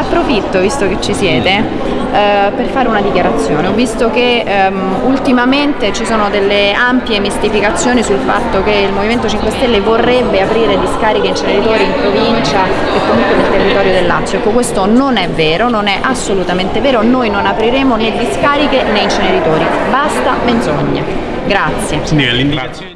approfitto, visto che ci siete, eh, per fare una dichiarazione. Ho visto che ehm, ultimamente ci sono delle ampie mistificazioni sul fatto che il Movimento 5 Stelle vorrebbe aprire discariche inceneritori in provincia e comunque nel territorio del Lazio. Ecco, questo non è vero, non è assolutamente vero, noi non apriremo né discariche né inceneritori. Basta menzogne. Grazie. Sì,